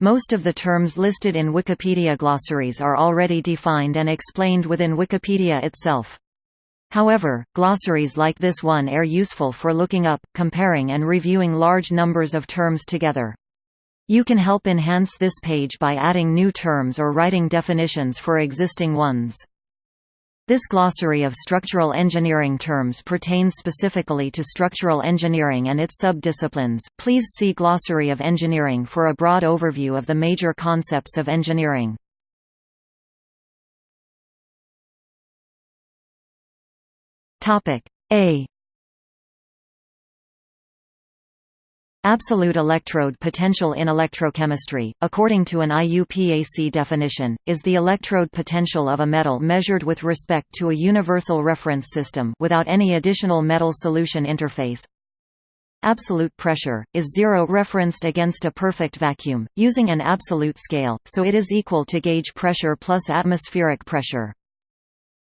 Most of the terms listed in Wikipedia glossaries are already defined and explained within Wikipedia itself. However, glossaries like this one are useful for looking up, comparing and reviewing large numbers of terms together. You can help enhance this page by adding new terms or writing definitions for existing ones. This glossary of structural engineering terms pertains specifically to structural engineering and its sub-disciplines. Please see Glossary of Engineering for a broad overview of the major concepts of engineering. Topic A Absolute electrode potential in electrochemistry, according to an IUPAC definition, is the electrode potential of a metal measured with respect to a universal reference system without any additional metal solution interface. Absolute pressure, is zero referenced against a perfect vacuum, using an absolute scale, so it is equal to gauge pressure plus atmospheric pressure.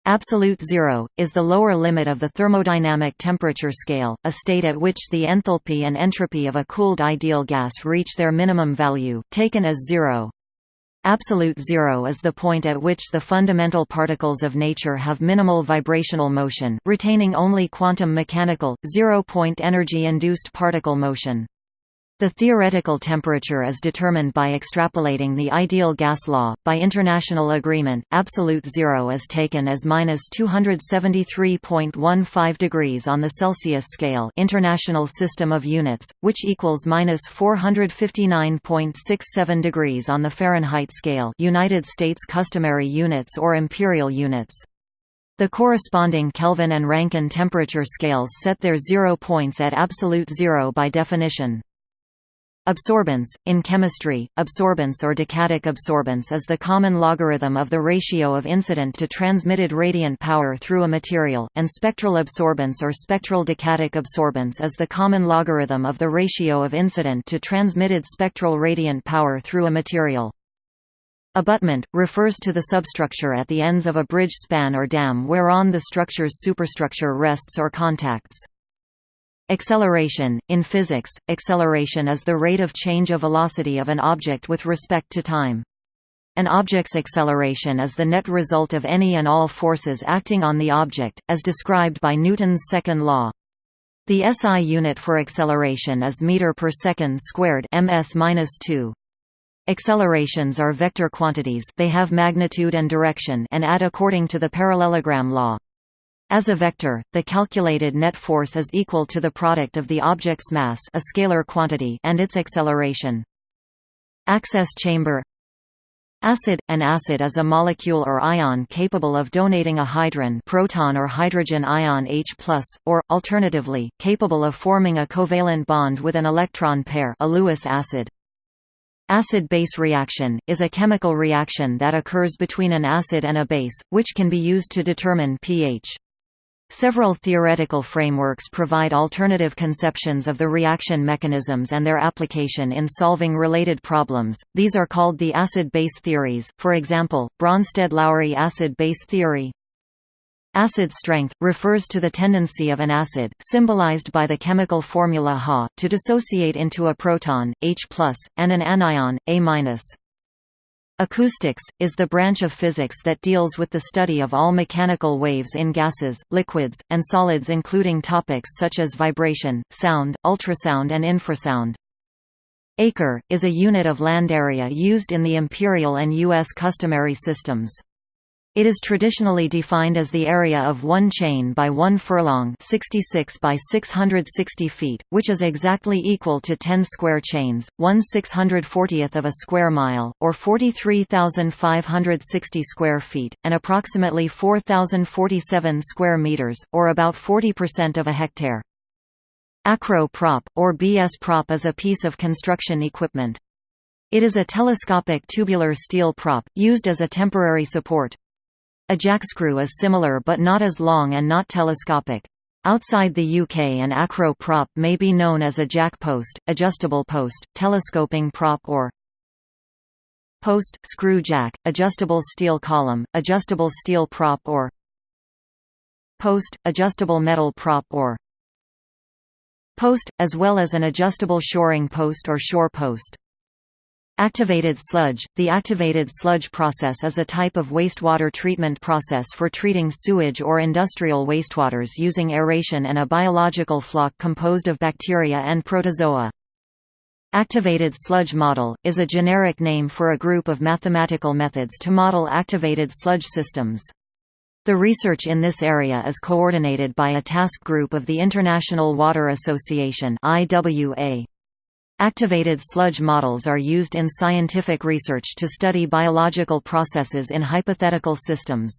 Absolute zero, is the lower limit of the thermodynamic temperature scale, a state at which the enthalpy and entropy of a cooled ideal gas reach their minimum value, taken as zero. Absolute zero is the point at which the fundamental particles of nature have minimal vibrational motion, retaining only quantum mechanical, zero-point energy-induced particle motion. The theoretical temperature is determined by extrapolating the ideal gas law. By international agreement, absolute zero is taken as minus 273.15 degrees on the Celsius scale, International System of Units, which equals minus 459.67 degrees on the Fahrenheit scale, United States customary units or imperial units. The corresponding Kelvin and Rankine temperature scales set their zero points at absolute zero by definition. Absorbance In chemistry, absorbance or decadic absorbance is the common logarithm of the ratio of incident to transmitted radiant power through a material, and spectral absorbance or spectral decadic absorbance is the common logarithm of the ratio of incident to transmitted spectral radiant power through a material. Abutment, refers to the substructure at the ends of a bridge span or dam whereon the structure's superstructure rests or contacts. Acceleration – In physics, acceleration is the rate of change of velocity of an object with respect to time. An object's acceleration is the net result of any and all forces acting on the object, as described by Newton's second law. The SI unit for acceleration is meter per second squared ms-2. Accelerations are vector quantities they have magnitude and direction and add according to the parallelogram law. As a vector, the calculated net force is equal to the product of the object's mass a scalar quantity and its acceleration. Access chamber Acid – An acid is a molecule or ion capable of donating a hydron proton or hydrogen ion H+, or, alternatively, capable of forming a covalent bond with an electron pair a Lewis acid. Acid-base reaction, is a chemical reaction that occurs between an acid and a base, which can be used to determine pH. Several theoretical frameworks provide alternative conceptions of the reaction mechanisms and their application in solving related problems. These are called the acid-base theories, for example, Bronsted-Lowry acid-base theory. Acid strength refers to the tendency of an acid, symbolized by the chemical formula Ha, to dissociate into a proton H+, and an anion A-. Acoustics, is the branch of physics that deals with the study of all mechanical waves in gases, liquids, and solids including topics such as vibration, sound, ultrasound and infrasound. Acre, is a unit of land area used in the imperial and U.S. customary systems. It is traditionally defined as the area of one chain by one furlong 66 by 660 feet, which is exactly equal to 10 square chains, 1 640th of a square mile, or 43,560 square feet, and approximately 4,047 square meters, or about 40% of a hectare. Acro prop, or BS prop is a piece of construction equipment. It is a telescopic tubular steel prop, used as a temporary support. A jackscrew is similar but not as long and not telescopic. Outside the UK an acro prop may be known as a jack post, adjustable post, telescoping prop or post, screw jack, adjustable steel column, adjustable steel prop or post, adjustable metal prop or post, as well as an adjustable shoring post or shore post. Activated sludge – The activated sludge process is a type of wastewater treatment process for treating sewage or industrial wastewaters using aeration and a biological floc composed of bacteria and protozoa. Activated sludge model, is a generic name for a group of mathematical methods to model activated sludge systems. The research in this area is coordinated by a task group of the International Water Association IWA. Activated sludge models are used in scientific research to study biological processes in hypothetical systems.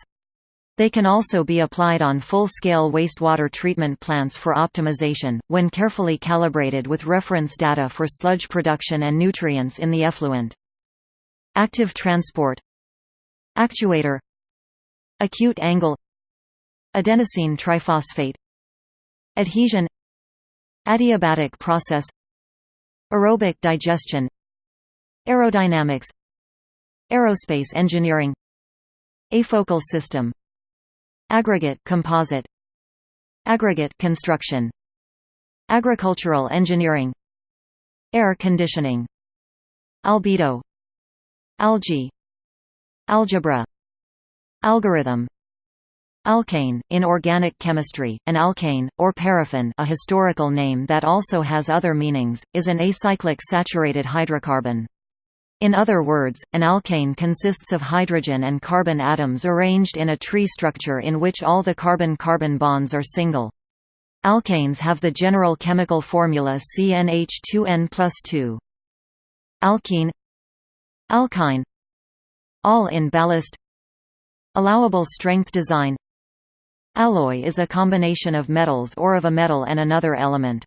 They can also be applied on full-scale wastewater treatment plants for optimization, when carefully calibrated with reference data for sludge production and nutrients in the effluent. Active transport. Actuator. Acute angle. Adenosine triphosphate. Adhesion. Adiabatic process Aerobic digestion Aerodynamics Aerospace engineering Afocal system Aggregate composite Aggregate construction Agricultural engineering Air conditioning Albedo Algae Algebra Algorithm Alkane, in organic chemistry, an alkane, or paraffin a historical name that also has other meanings, is an acyclic saturated hydrocarbon. In other words, an alkane consists of hydrogen and carbon atoms arranged in a tree structure in which all the carbon-carbon bonds are single. Alkanes have the general chemical formula CnH2n plus 2. Alkene Alkyne All in ballast Allowable strength design Alloy is a combination of metals or of a metal and another element.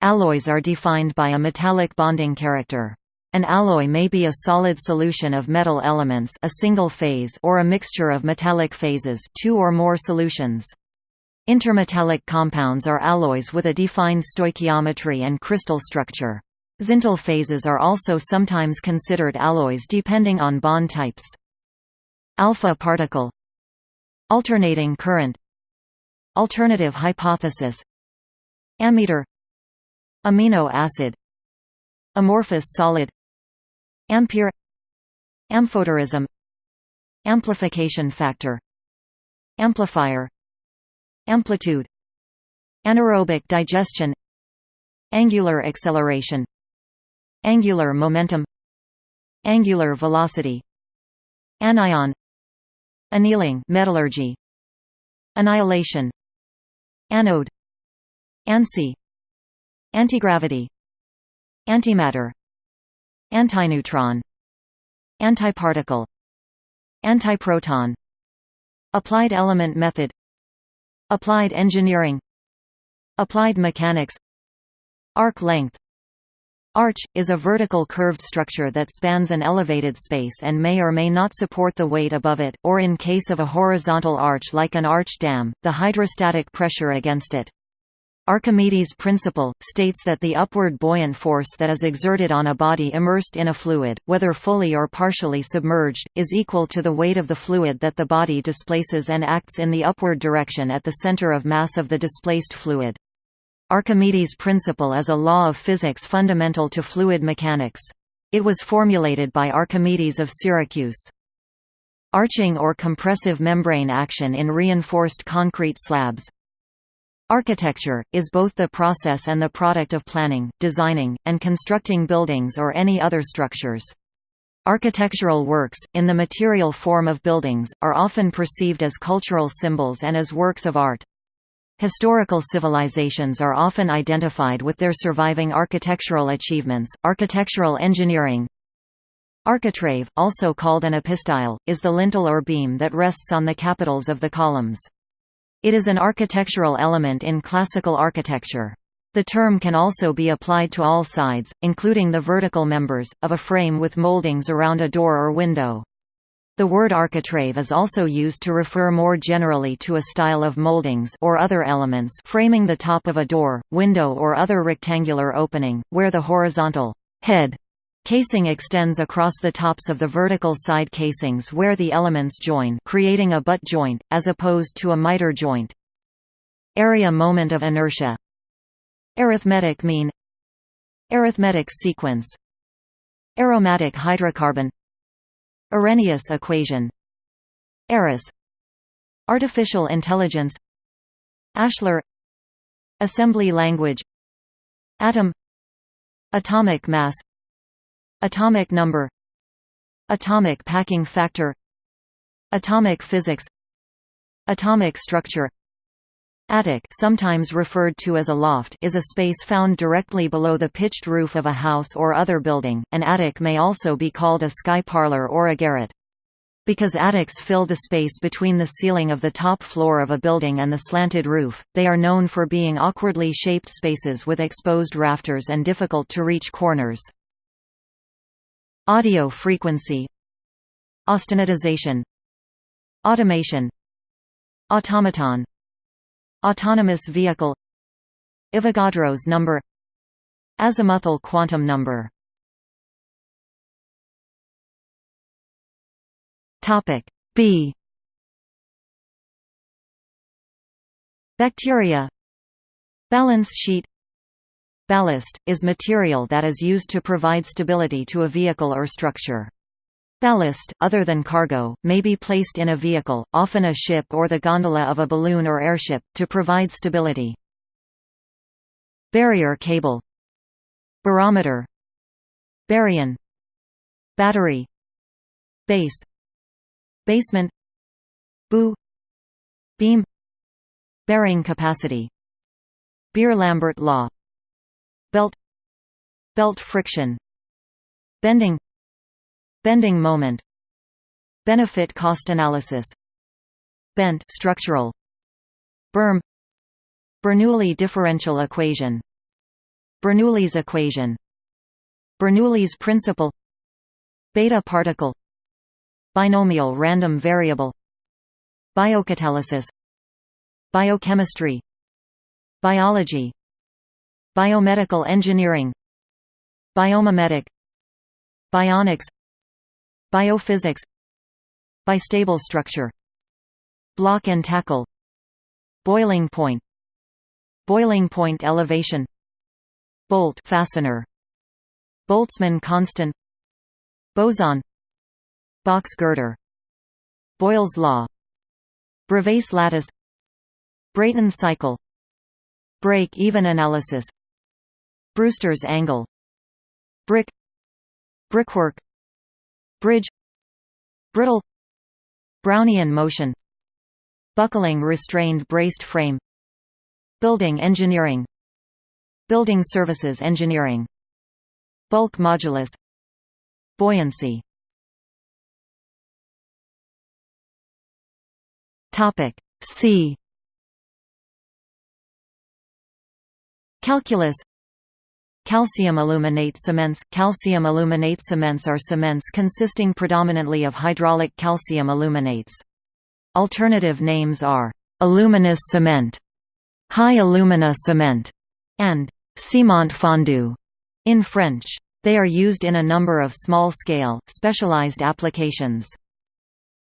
Alloys are defined by a metallic bonding character. An alloy may be a solid solution of metal elements a single phase or a mixture of metallic phases two or more solutions. Intermetallic compounds are alloys with a defined stoichiometry and crystal structure. Zintl phases are also sometimes considered alloys depending on bond types. Alpha particle Alternating current Alternative hypothesis. Ammeter. Amino acid. Amorphous solid. Ampere. Amphoterism. Amplification factor. Amplifier. Amplitude. Anaerobic digestion. Angular acceleration. Angular momentum. Angular velocity. Anion. Annealing metallurgy. Annihilation Anode ANSI Antigravity Antimatter Antineutron Antiparticle Antiproton Applied element method Applied engineering Applied mechanics Arc length Arch, is a vertical curved structure that spans an elevated space and may or may not support the weight above it, or in case of a horizontal arch like an arch dam, the hydrostatic pressure against it. Archimedes' principle, states that the upward buoyant force that is exerted on a body immersed in a fluid, whether fully or partially submerged, is equal to the weight of the fluid that the body displaces and acts in the upward direction at the center of mass of the displaced fluid. Archimedes' principle is a law of physics fundamental to fluid mechanics. It was formulated by Archimedes of Syracuse. Arching or compressive membrane action in reinforced concrete slabs Architecture, is both the process and the product of planning, designing, and constructing buildings or any other structures. Architectural works, in the material form of buildings, are often perceived as cultural symbols and as works of art. Historical civilizations are often identified with their surviving architectural achievements. Architectural engineering Architrave, also called an epistyle, is the lintel or beam that rests on the capitals of the columns. It is an architectural element in classical architecture. The term can also be applied to all sides, including the vertical members, of a frame with moldings around a door or window. The word architrave is also used to refer more generally to a style of moldings or other elements framing the top of a door, window or other rectangular opening, where the horizontal head casing extends across the tops of the vertical side casings where the elements join creating a butt joint, as opposed to a miter joint. Area moment of inertia. Arithmetic mean. Arithmetic sequence. Aromatic hydrocarbon Arrhenius equation. Arris. Artificial intelligence. Ashlar Assembly language. Atom. Atomic mass. Atomic number. Atomic packing factor. Atomic physics. Atomic structure Attic sometimes referred to as a loft is a space found directly below the pitched roof of a house or other building. An attic may also be called a sky parlor or a garret. Because attics fill the space between the ceiling of the top floor of a building and the slanted roof, they are known for being awkwardly shaped spaces with exposed rafters and difficult-to-reach corners. Audio frequency Austenitization Automation Automaton Autonomous vehicle. Avogadro's number. Azimuthal quantum number. Topic B. Bacteria. Balance sheet. Ballast, is material that is used to provide stability to a vehicle or structure. Ballast, other than cargo, may be placed in a vehicle, often a ship or the gondola of a balloon or airship, to provide stability. Barrier cable. Barometer. Baryon. Battery. Base. Basement. Bow Beam. Bearing capacity. Beer-Lambert law. Belt. Belt friction. Bending Bending moment. Benefit cost analysis. Bent structural. Berm. Bernoulli differential equation. Bernoulli's equation. Bernoulli's principle. Beta particle. Binomial random variable. Biocatalysis. Biochemistry. Biology. Biomedical engineering. Biomimetic. Bionics Biophysics. Bistable structure. Block and tackle. Boiling point. Boiling point elevation. Bolt fastener. Boltzmann constant. Boson. Box girder. Boyle's law. Bravais lattice. Brayton cycle. Break-even analysis. Brewster's angle. Brick. Brickwork Bridge Brittle Brownian motion Buckling restrained braced frame Building engineering Building services engineering Bulk modulus Buoyancy. Topic C. Calculus Calcium aluminate cements Calcium aluminate cements are cements consisting predominantly of hydraulic calcium aluminates. Alternative names are aluminous cement, high alumina cement, and ciment fondu in French. They are used in a number of small-scale, specialized applications.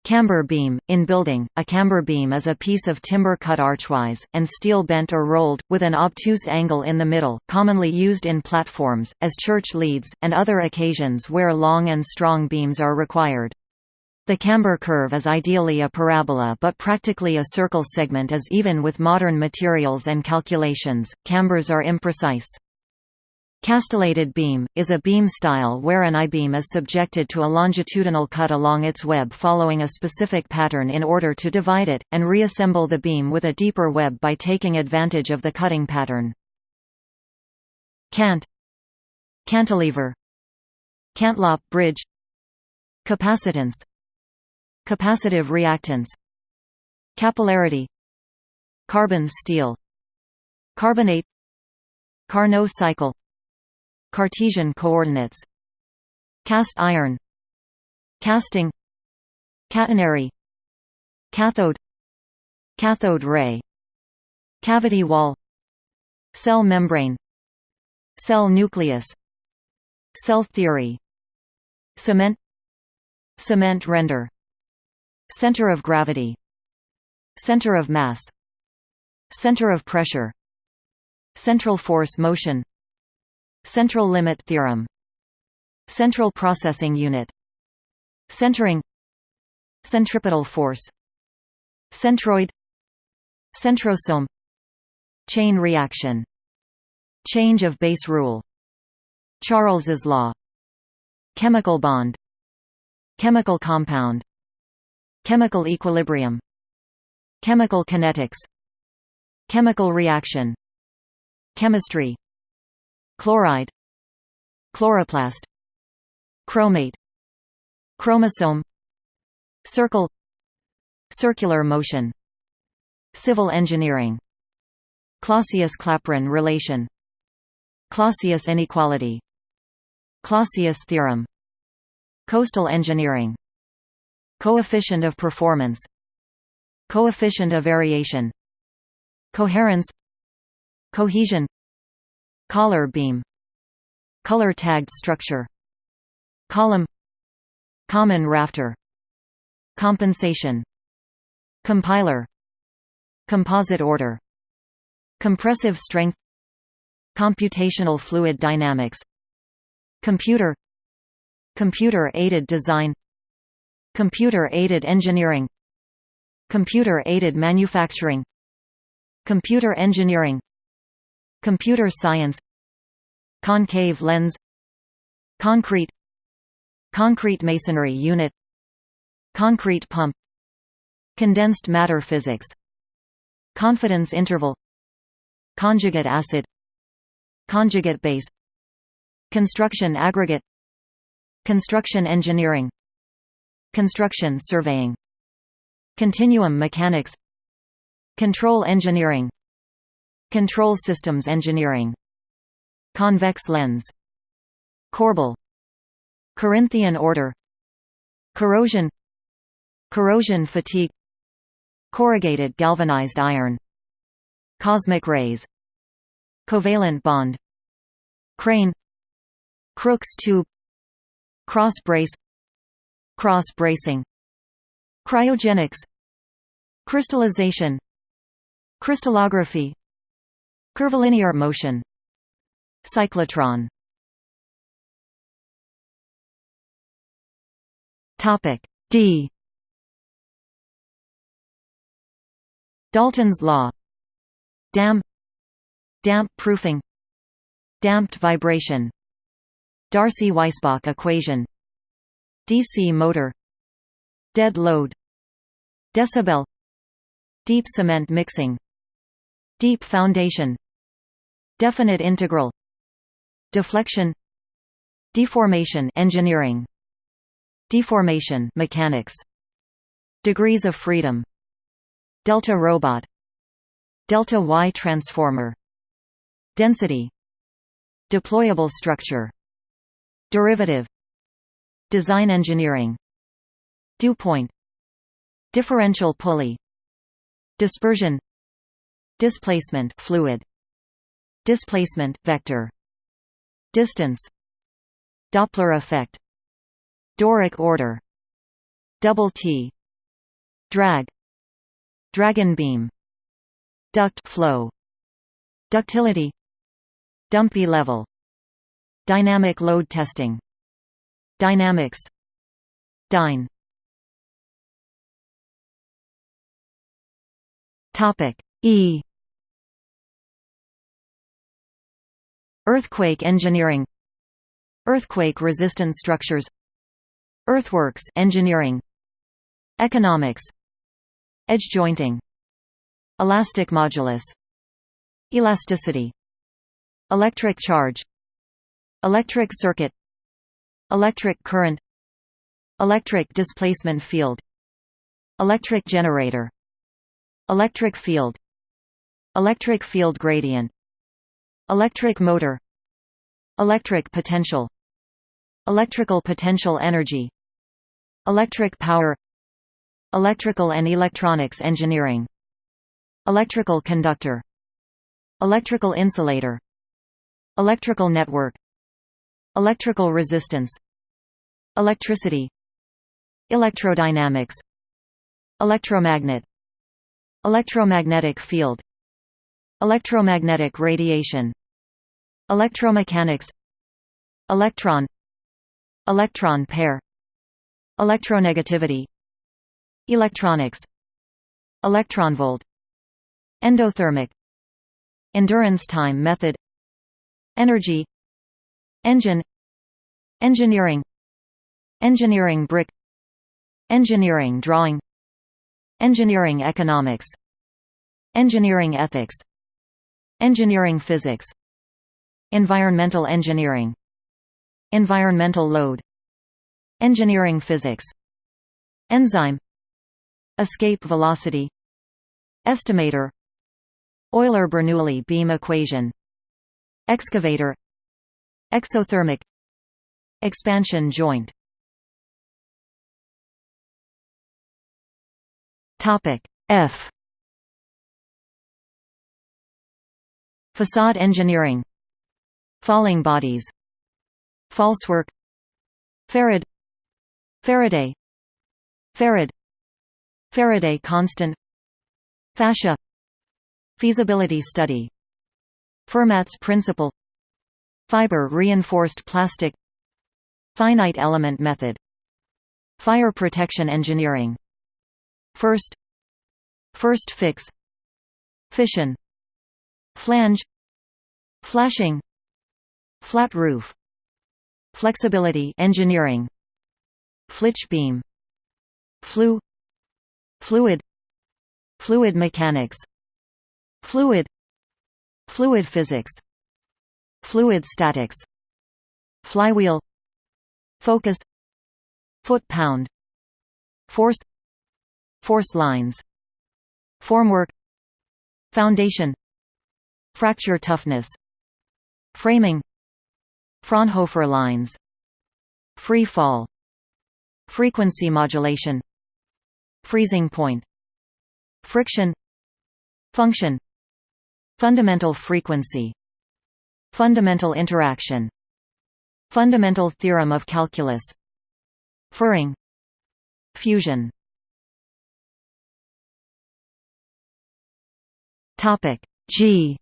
Camber beam – In building, a camber beam is a piece of timber cut archwise, and steel bent or rolled, with an obtuse angle in the middle, commonly used in platforms, as church leads, and other occasions where long and strong beams are required. The camber curve is ideally a parabola but practically a circle segment is even with modern materials and calculations, cambers are imprecise. Castellated beam, is a beam style where an I-beam is subjected to a longitudinal cut along its web following a specific pattern in order to divide it, and reassemble the beam with a deeper web by taking advantage of the cutting pattern. Cant. Cantilever. Cantlop bridge. Capacitance. Capacitive reactance. Capillarity. Carbon steel. Carbonate. Carnot cycle Cartesian coordinates. Cast iron. Casting. Catenary. Cathode. Cathode ray. Cavity wall. Cell membrane. Cell nucleus. Cell theory. Cement. Cement render. Center of gravity. Center of mass. Center of pressure. Central force motion Central limit theorem. Central processing unit. Centering. Centripetal force. Centroid. Centrosome. Chain reaction. Change of base rule. Charles's law. Chemical bond. Chemical compound. Chemical equilibrium. Chemical kinetics. Chemical reaction. Chemistry Chloride Chloroplast Chromate Chromosome Circle Circular motion Civil engineering Clausius-Clapeyron relation Clausius inequality Clausius theorem Coastal engineering Coefficient of performance Coefficient of variation Coherence Cohesion Collar beam Color tagged structure Column Common rafter Compensation Compiler Composite order Compressive strength Computational fluid dynamics Computer Computer-aided design Computer-aided engineering Computer-aided manufacturing Computer engineering Computer science Concave lens Concrete Concrete masonry unit Concrete pump Condensed matter physics Confidence interval Conjugate acid Conjugate base Construction aggregate Construction engineering Construction surveying Continuum mechanics Control engineering Control systems engineering. Convex lens. Corbel. Corinthian order. Corrosion. Corrosion fatigue. Corrugated galvanized iron. Cosmic rays. Covalent bond. Crane. Crookes tube. Cross brace. Cross bracing. Cryogenics. Crystallization. Crystallography Curvilinear motion. Cyclotron. Topic D. Dalton's law. Dam Damp proofing. Damped vibration. Darcy-Weisbach equation. DC motor. Dead load. Decibel. Deep cement mixing. Deep foundation Definite integral Deflection Deformation engineering Deformation mechanics Degrees of freedom Delta robot Delta Y transformer Density Deployable structure Derivative Design engineering Dew point Differential pulley Dispersion Displacement fluid Displacement vector. Distance. Doppler effect. Doric order. Double T. Drag. Dragon beam. Duct flow. Ductility. Dumpy level. Dynamic load testing. Dynamics. Dyne. Topic E Earthquake engineering. Earthquake-resistant structures. Earthworks engineering. Economics. Edge jointing. Elastic modulus. Elasticity. Electric charge. Electric circuit. Electric current. Electric displacement field. Electric generator. Electric field. Electric field gradient Electric motor Electric potential Electrical potential energy Electric power Electrical and electronics engineering Electrical conductor Electrical insulator Electrical network Electrical resistance Electricity Electrodynamics Electromagnet Electromagnetic field Electromagnetic radiation Electromechanics Electron Electron pair Electronegativity Electronics Electronvolt Endothermic Endurance time method Energy Engine Engineering Engineering brick Engineering drawing Engineering economics Engineering ethics Engineering physics. Environmental engineering. Environmental load. Engineering physics. Enzyme. Escape velocity. Estimator. Euler-Bernoulli beam equation. Excavator. Exothermic. Expansion joint. F Facade engineering. Falling bodies. Falsework Farad Faraday. Farad Faraday constant. Fascia. Feasibility study. Fermat's principle. Fiber reinforced plastic. Finite element method. Fire protection engineering. First. First fix. Fission Flange Flashing Flat roof Flexibility engineering Flitch beam Flue Fluid Fluid mechanics Fluid Fluid physics Fluid statics Flywheel Focus Foot-pound Force Force lines Formwork Foundation Fracture toughness Framing Fraunhofer lines Free fall Frequency modulation Freezing point Friction Function Fundamental frequency Fundamental interaction Fundamental theorem of calculus Furring Fusion. Topic G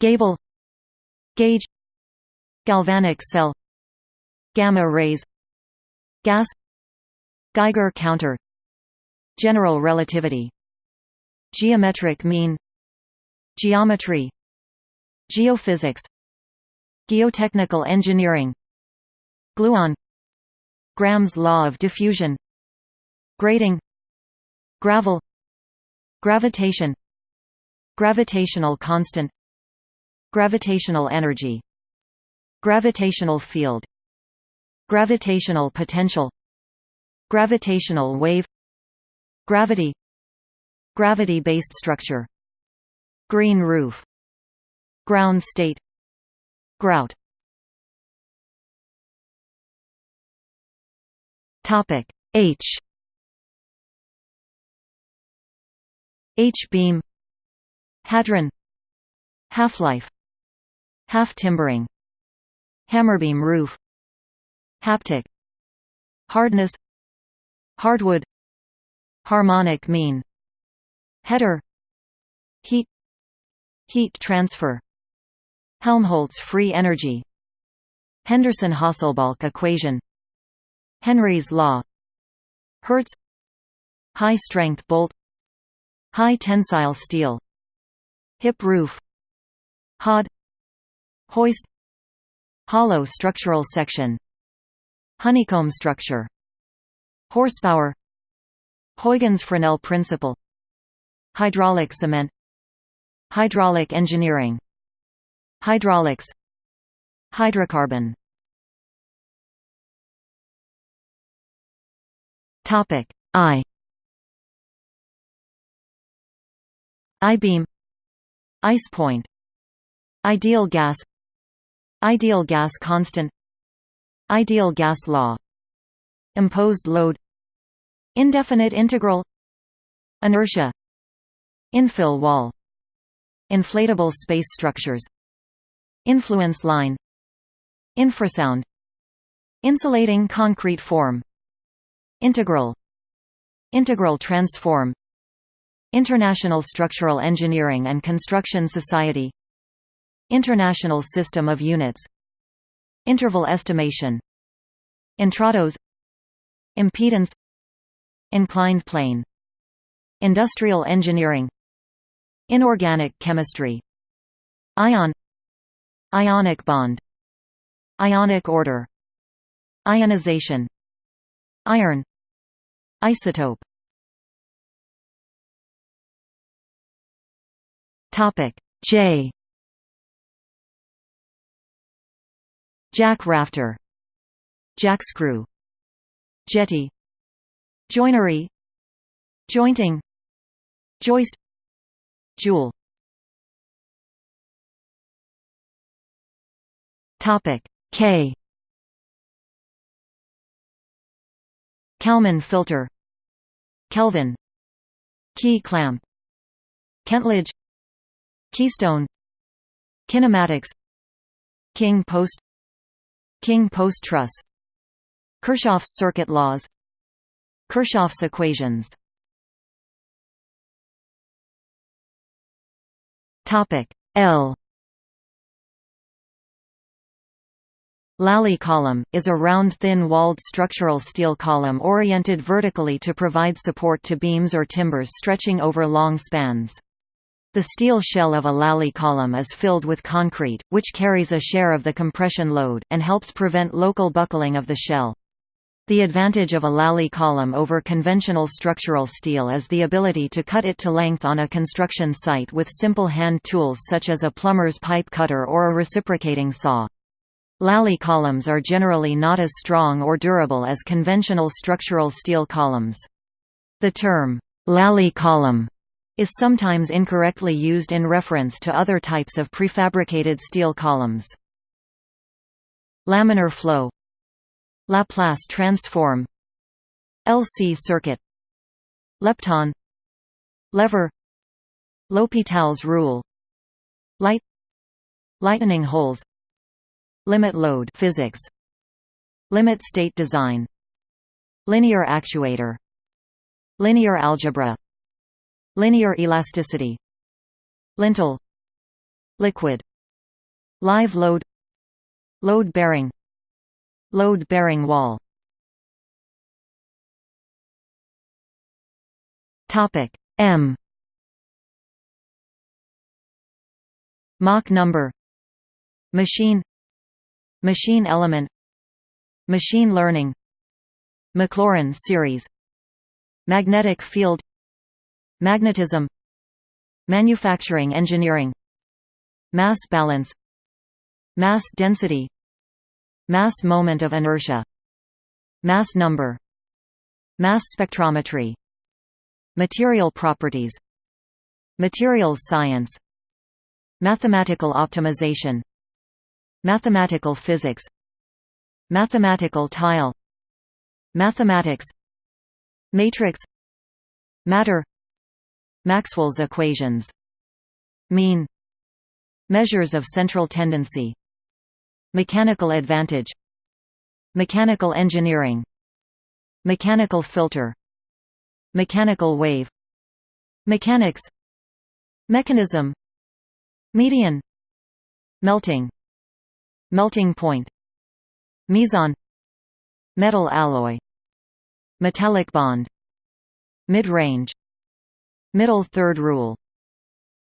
Gable Gauge Galvanic cell Gamma rays Gas Geiger counter General relativity Geometric mean Geometry Geophysics Geotechnical engineering Gluon Graham's law of diffusion Grating Gravel Gravitation Gravitational constant Gravitational energy Gravitational field Gravitational potential Gravitational wave Gravity Gravity-based structure Green roof Ground state Grout. Topic H. H-beam Hadron Half-life Half-timbering Hammerbeam roof Haptic Hardness Hardwood Harmonic mean Header Heat Heat transfer Helmholtz free energy Henderson-Hasselbalch equation Henry's law Hertz High-strength bolt High tensile steel Hip roof Hod Hoist Hollow structural section Honeycomb structure Horsepower Huygens-Fresnel principle Hydraulic cement Hydraulic engineering Hydraulics Hydrocarbon. Topic I. I-beam Ice point Ideal gas Ideal gas constant. Ideal gas law. Imposed load. Indefinite integral. Inertia. Infill wall. Inflatable space structures. Influence line. Infrasound. Insulating concrete form. Integral. Integral transform. International Structural Engineering and Construction Society International System of Units. Interval estimation. Intrados Impedance. Inclined plane. Industrial engineering. Inorganic chemistry. Ion. Ionic bond. Ionic order. Ionization. Iron. Isotope. J Jack rafter. Jackscrew Jetty. Joinery. Jointing. Joist. Joule Topic. K. Kalman filter. Kelvin. Key clamp. Kentledge. Keystone. Kinematics. King post King post truss. Kirchhoff's circuit laws. Kirchhoff's equations. Topic L. Lally column, is a round thin-walled structural steel column oriented vertically to provide support to beams or timbers stretching over long spans. The steel shell of a Lally column is filled with concrete, which carries a share of the compression load, and helps prevent local buckling of the shell. The advantage of a Lally column over conventional structural steel is the ability to cut it to length on a construction site with simple hand tools such as a plumber's pipe cutter or a reciprocating saw. Lally columns are generally not as strong or durable as conventional structural steel columns. The term, Lally column, is sometimes incorrectly used in reference to other types of prefabricated steel columns. Laminar flow. Laplace transform. LC circuit. Lepton. Lever. L'Hopital's rule. Light. Lightning holes. Limit load physics. Limit state design. Linear actuator. Linear algebra Linear elasticity Lintel Liquid Live load Load bearing Load bearing wall. Topic M. Mach number. Machine. Machine element. Machine learning. Maclaurin series. Magnetic field Magnetism. Manufacturing engineering. Mass balance. Mass density. Mass moment of inertia. Mass number. Mass spectrometry. Material properties. Materials science. Mathematical optimization. Mathematical physics. Mathematical tile. Mathematics. Matrix. Matter Maxwell's equations Mean Measures of central tendency Mechanical advantage Mechanical engineering Mechanical filter Mechanical wave Mechanics Mechanism Median Melting Melting point Meson Metal alloy Metallic bond Mid-range Middle third rule.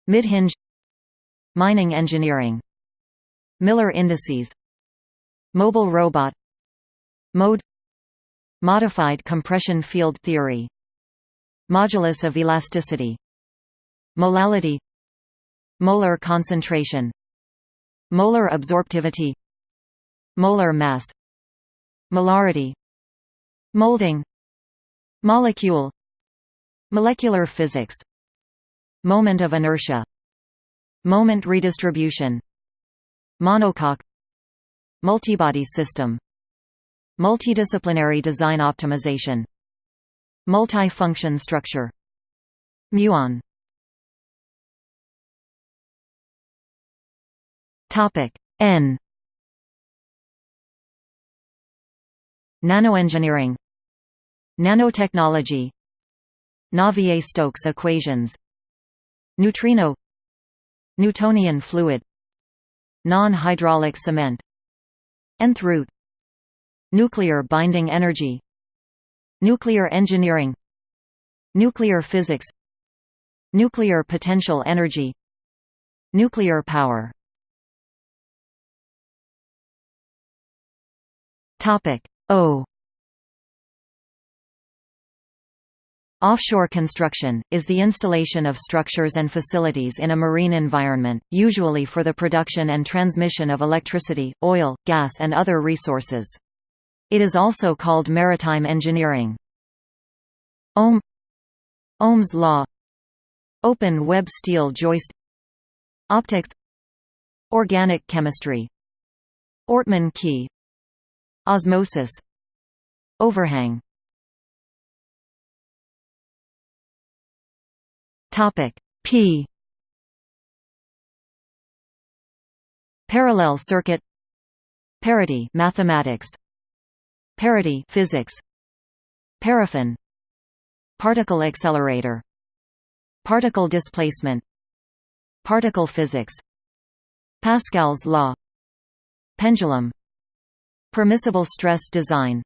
Mid-hinge. Mining engineering. Miller indices. Mobile robot. Mode. Modified compression field theory. Modulus of elasticity. Molality. Molar concentration. Molar absorptivity. Molar mass. Molarity. Molding. Molecule Molecular physics. Moment of inertia. Moment redistribution. Monocoque. Multibody system. Multidisciplinary design optimization. Multi-function structure. Muon. Topic N. Nanoengineering. Nanotechnology Navier-Stokes equations. Neutrino. Newtonian fluid. Non-hydraulic cement. Nth root nuclear binding energy. Nuclear engineering. Nuclear physics. Nuclear potential energy. Nuclear power. Topic o Offshore construction, is the installation of structures and facilities in a marine environment, usually for the production and transmission of electricity, oil, gas and other resources. It is also called maritime engineering. Ohm Ohm's law. Open web steel joist. Optics. Organic chemistry. Ortmann key. Osmosis. Overhang Topic P. Parallel circuit. Parity mathematics. Parity physics. Paraffin. Particle accelerator. Particle displacement. Particle physics. Pascal's law. Pendulum. Permissible stress design.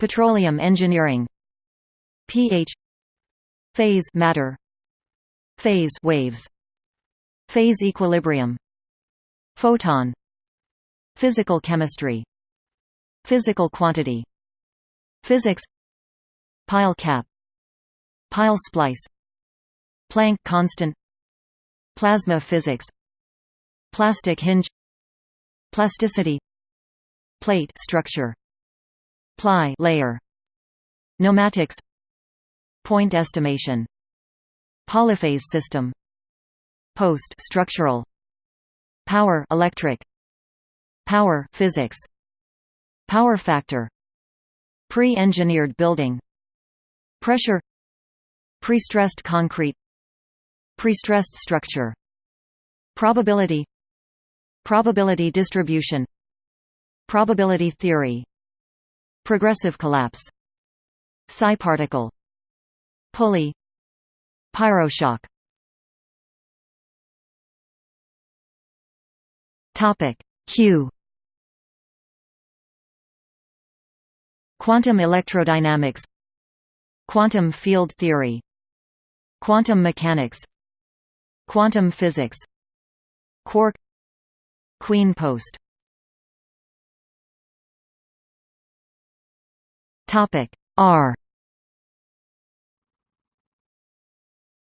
Petroleum engineering. pH Phase matter phase waves phase equilibrium photon physical chemistry physical quantity physics pile cap pile splice Planck constant plasma physics plastic hinge plasticity plate structure ply layer pneumatics point estimation Polyphase system. Post structural. Power electric. Power physics. Power factor. Pre-engineered building. Pressure. Pre-stressed concrete. Pre-stressed structure. Probability. Probability distribution. Probability theory. Progressive collapse. Psi particle Pulley Pyroshock. Topic. Q. Quantum electrodynamics. Quantum field theory. Quantum mechanics. Quantum physics. Quark. Queen post. Topic. R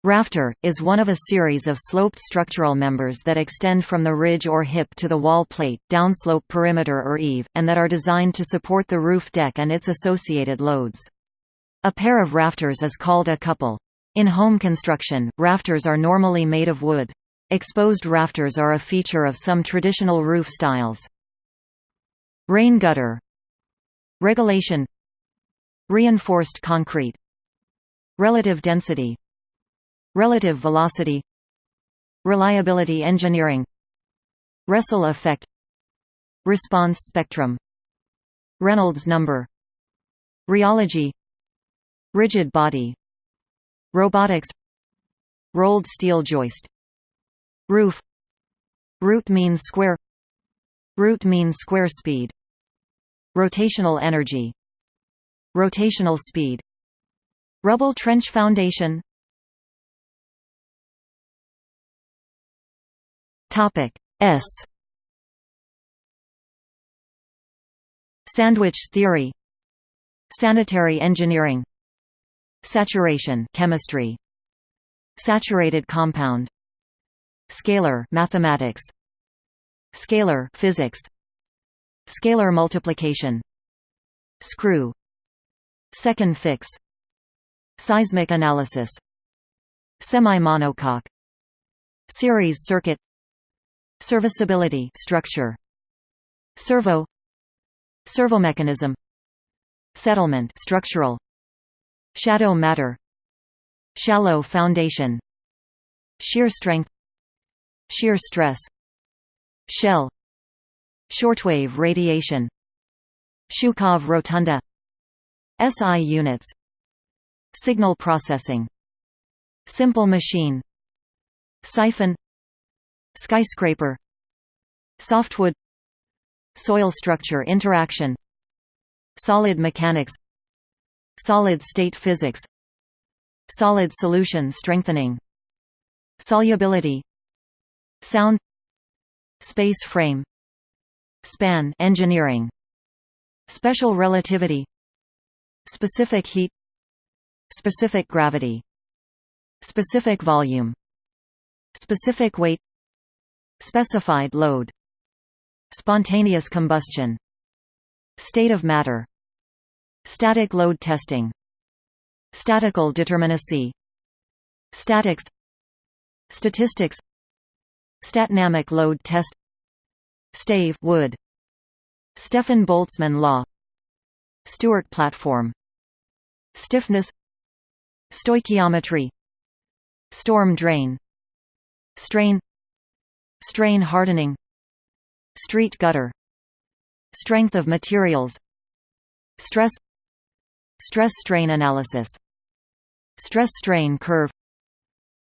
Rafter, is one of a series of sloped structural members that extend from the ridge or hip to the wall plate, downslope perimeter or eave, and that are designed to support the roof deck and its associated loads. A pair of rafters is called a couple. In home construction, rafters are normally made of wood. Exposed rafters are a feature of some traditional roof styles. Rain gutter Regulation Reinforced concrete Relative density Relative velocity. Reliability engineering. Resal effect. Response spectrum. Reynolds number. Rheology. Rigid body. Robotics. Rolled steel joist. Roof. Root mean square. Root mean square speed. Rotational energy. Rotational speed. Rubble trench foundation Topic S. Sandwich theory. Sanitary engineering. Saturation chemistry. Saturated compound. Scalar mathematics. Scalar physics. Scalar multiplication. Screw. Second fix. Seismic analysis. Semi-monocoque. Series circuit Serviceability structure. Servo. Servomechanism Settlement structural. Shadow matter. Shallow foundation. Shear strength. Shear stress. Shell. Shortwave radiation. Shukhov rotunda. SI units. Signal processing. Simple machine. Siphon Skyscraper Softwood Soil structure interaction Solid mechanics Solid state physics Solid solution strengthening Solubility Sound Space frame Span engineering Special relativity Specific heat Specific gravity Specific volume Specific weight Specified load. Spontaneous combustion. State of matter. Static load testing. Statical determinacy. Statics. Statistics. Statnamic load test. Stave wood. Stefan Boltzmann law. Stewart platform. Stiffness. Stoichiometry. Storm drain. Strain Strain hardening Street gutter Strength of materials Stress Stress-strain analysis Stress-strain curve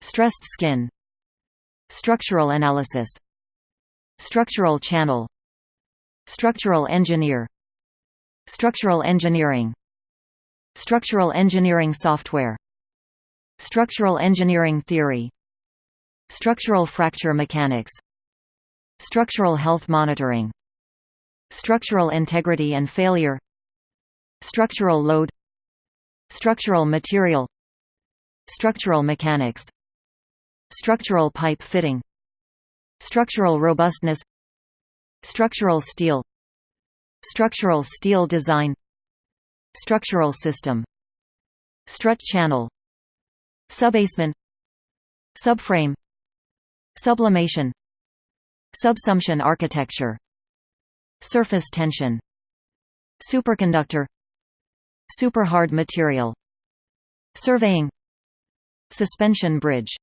Stressed skin Structural analysis Structural channel Structural engineer Structural engineering Structural engineering software Structural engineering theory Structural fracture mechanics. Structural health monitoring. Structural integrity and failure. Structural load. Structural material. Structural mechanics. Structural pipe fitting. Structural robustness. Structural steel. Structural steel design. Structural system. Strut channel. Subbasement Subframe Sublimation. Subsumption architecture. Surface tension. Superconductor. Superhard material. Surveying. Suspension bridge.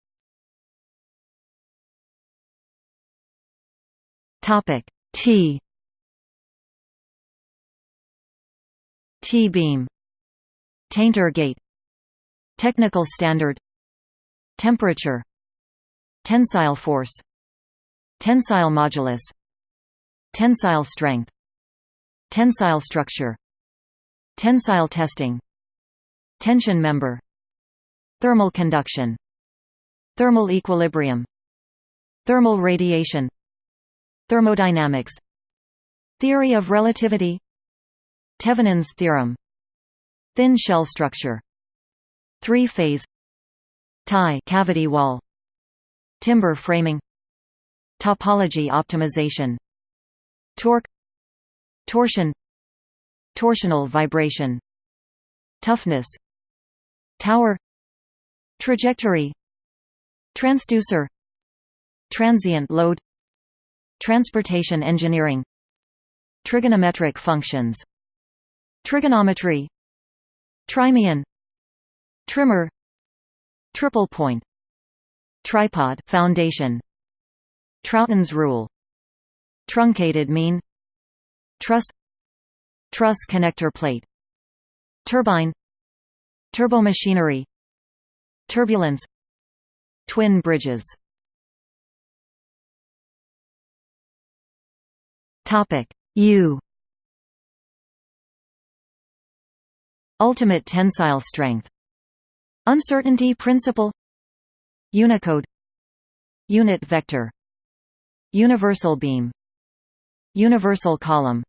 Topic. T. T-beam Tainter gate. Technical standard. Temperature Tensile force Tensile modulus Tensile strength Tensile structure Tensile testing Tension member Thermal conduction Thermal equilibrium Thermal radiation Thermodynamics Theory of relativity Thevenin's theorem Thin shell structure Three-phase tie cavity wall Timber framing Topology optimization Torque Torsion Torsional vibration Toughness Tower Trajectory Transducer Transient load Transportation engineering Trigonometric functions Trigonometry Trimean Trimmer Triple point Tripod foundation. Trouton's rule. Truncated mean. Truss. Truss connector plate. Turbine. Turbomachinery. Turbulence. Twin bridges. Topic. U. Ultimate tensile strength. Uncertainty principle Unicode. Unit vector. Universal beam. Universal column.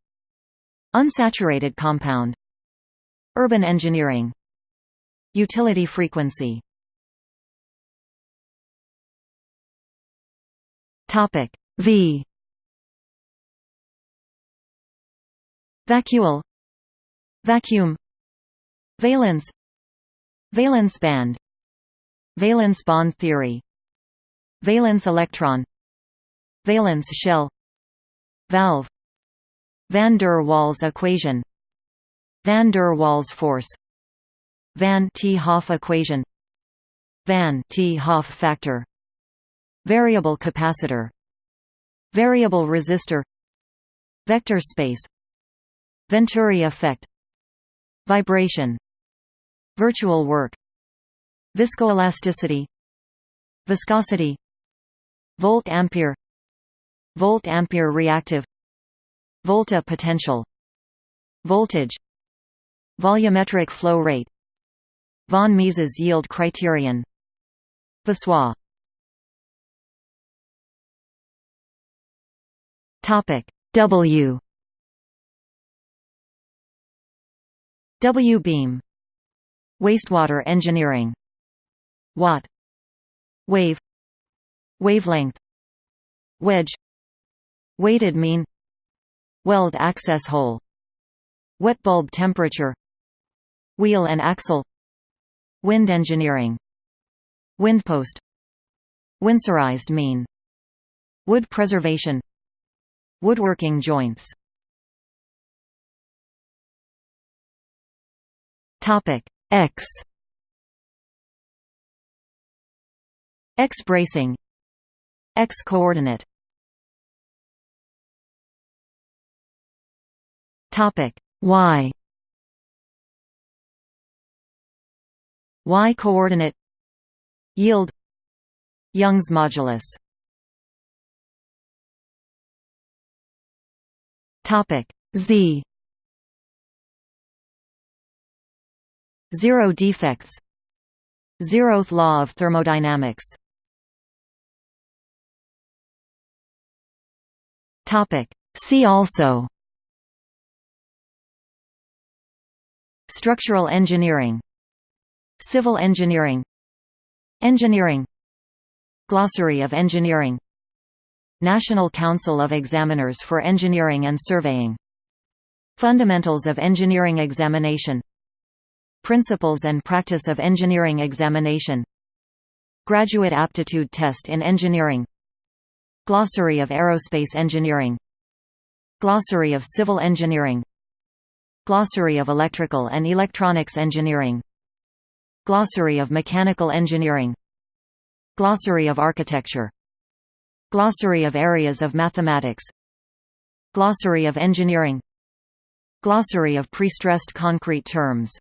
Unsaturated compound. Urban engineering. Utility frequency. Topic V. Vacuole. Vacuum. Valence. Valence band Valence bond theory. Valence electron. Valence shell. Valve. Van der Waals equation. Van der Waals force. Van 't Hoff equation. Van 't Hoff factor. Variable capacitor. Variable resistor. Vector space. Venturi effect. Vibration. Virtual work Viscoelasticity Viscosity Volt-ampere Volt-ampere reactive Volta potential Voltage Volumetric flow rate Von Mises yield criterion Voussoir Topic W. W-beam Wastewater engineering Watt. Wave. Wavelength. Wedge. Weighted mean. Weld access hole. Wet bulb temperature. Wheel and axle. Wind engineering. Windpost Winsorized mean. Wood preservation. Woodworking joints. Topic X X bracing X coordinate Topic. Y. Y coordinate Yield. Young's modulus. Topic. Z. Zero defects. Zeroth law of thermodynamics Topic. See also. Structural engineering. Civil engineering. Engineering. Glossary of engineering. National Council of Examiners for Engineering and Surveying. Fundamentals of Engineering Examination. Principles and Practice of Engineering Examination. Graduate Aptitude Test in Engineering Glossary of Aerospace Engineering. Glossary of Civil Engineering. Glossary of Electrical and Electronics Engineering. Glossary of Mechanical Engineering. Glossary of Architecture. Glossary of Areas of Mathematics. Glossary of Engineering. Glossary of prestressed concrete terms